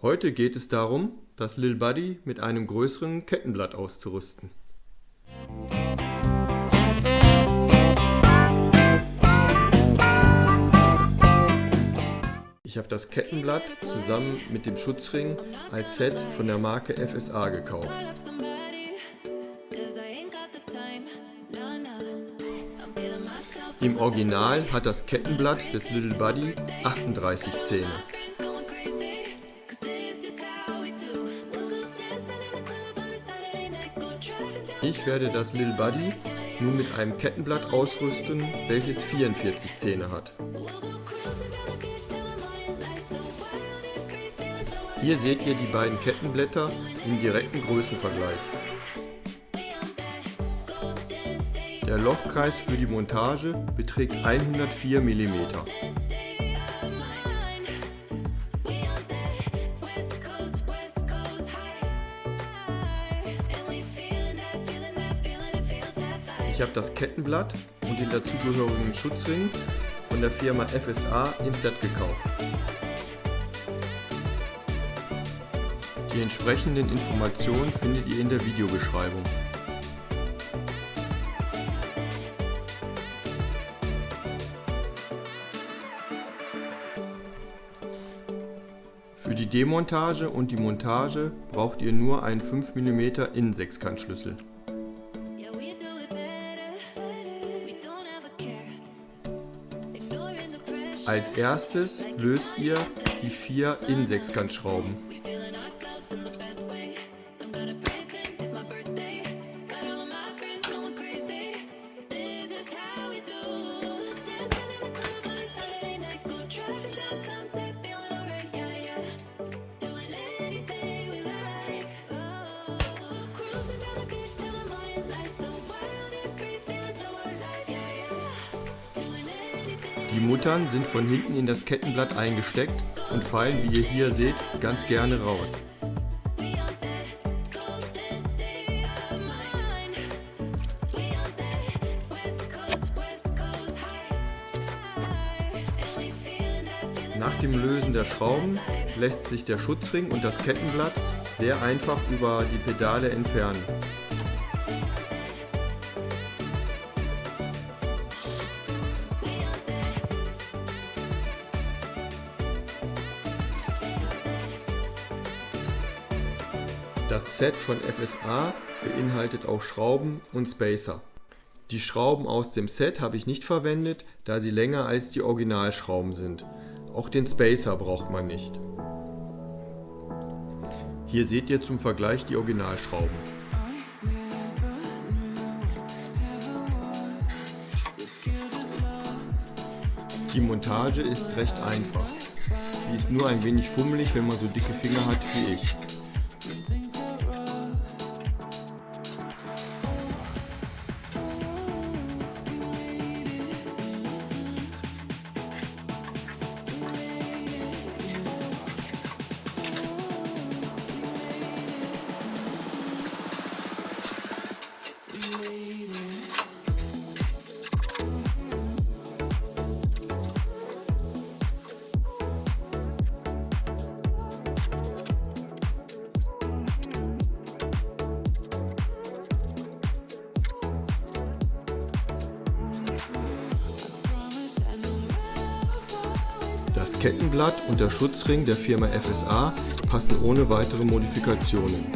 Heute geht es darum, das Lil Buddy mit einem größeren Kettenblatt auszurüsten. Ich habe das Kettenblatt zusammen mit dem Schutzring als Set von der Marke FSA gekauft. Im Original hat das Kettenblatt des Little Buddy 38 Zähne. Ich werde das Little Buddy nun mit einem Kettenblatt ausrüsten, welches 44 Zähne hat. Hier seht ihr die beiden Kettenblätter im direkten Größenvergleich. Der Lochkreis für die Montage beträgt 104 mm. Ich habe das Kettenblatt und den dazugehörigen Schutzring von der Firma FSA im Set gekauft. Die entsprechenden Informationen findet ihr in der Videobeschreibung. Für die Demontage und die Montage braucht ihr nur einen 5 mm Innensechskantschlüssel. Als erstes löst ihr die vier Innensechskantschrauben. Die Muttern sind von hinten in das Kettenblatt eingesteckt und fallen, wie ihr hier seht, ganz gerne raus. Nach dem Lösen der Schrauben lässt sich der Schutzring und das Kettenblatt sehr einfach über die Pedale entfernen. Das Set von FSA beinhaltet auch Schrauben und Spacer. Die Schrauben aus dem Set habe ich nicht verwendet, da sie länger als die Originalschrauben sind. Auch den Spacer braucht man nicht. Hier seht ihr zum Vergleich die Originalschrauben. Die Montage ist recht einfach. Sie ist nur ein wenig fummelig, wenn man so dicke Finger hat wie ich. Das Kettenblatt und der Schutzring der Firma FSA passen ohne weitere Modifikationen.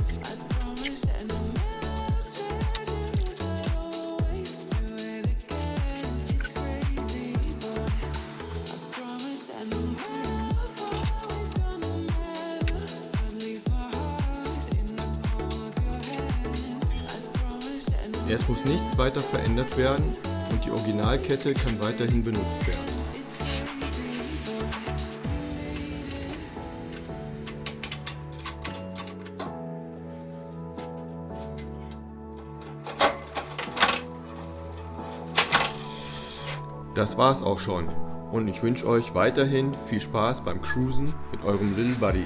Es muss nichts weiter verändert werden und die Originalkette kann weiterhin benutzt werden. Das war's auch schon und ich wünsche euch weiterhin viel Spaß beim Cruisen mit eurem Little Buddy.